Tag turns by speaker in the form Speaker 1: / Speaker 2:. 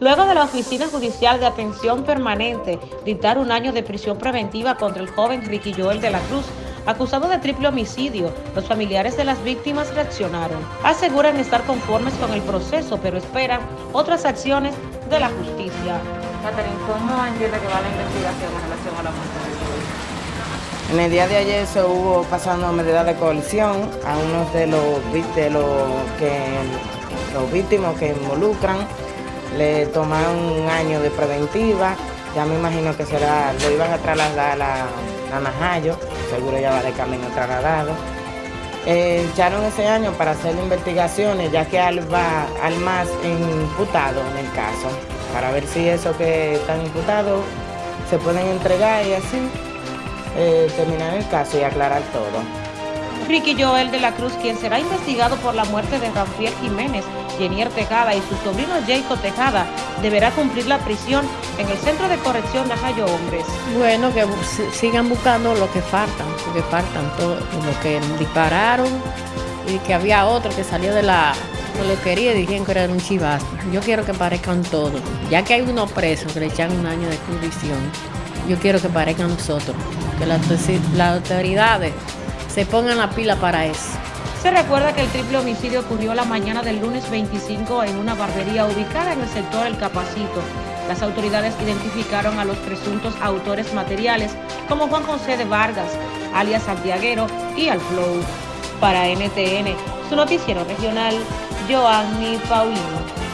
Speaker 1: Luego de la Oficina Judicial de Atención Permanente dictar un año de prisión preventiva contra el joven Ricky Joel de la Cruz, acusado de triple homicidio, los familiares de las víctimas reaccionaron. Aseguran estar conformes con el proceso, pero esperan otras acciones de la justicia.
Speaker 2: Catherine, ¿cómo entiende que va la investigación en relación a la muerte de Joel?
Speaker 3: En el día de ayer se hubo pasando medida de coalición a unos de los, de los, que, los víctimas que involucran le tomaron un año de preventiva, ya me imagino que será, lo iban a trasladar a, a Najayo, seguro ya va de camino trasladado. Eh, echaron ese año para hacer investigaciones, ya que al, va al más imputado en el caso, para ver si eso que están imputados se pueden entregar y así eh, terminar el caso y aclarar todo.
Speaker 1: Ricky Joel de la Cruz, quien será investigado por la muerte de Rafael Jiménez, Jenier Tejada y su sobrino Jacob Tejada, deberá cumplir la prisión en el Centro de Corrección de Ajayo Hombres.
Speaker 4: Bueno, que sigan buscando lo que faltan, porque faltan todo, lo que dispararon y que había otro que salió de la peluquería y dijeron que era un chivazo. Yo quiero que parezcan todos, ya que hay unos presos que le echan un año de prisión, yo quiero que parezcan nosotros, que las, las autoridades se pongan la pila para eso.
Speaker 1: Se recuerda que el triple homicidio ocurrió la mañana del lunes 25 en una barbería ubicada en el sector El Capacito. Las autoridades identificaron a los presuntos autores materiales como Juan José de Vargas, alias Santiaguero y Alflow. Para NTN, su noticiero regional, Joanny Paulino.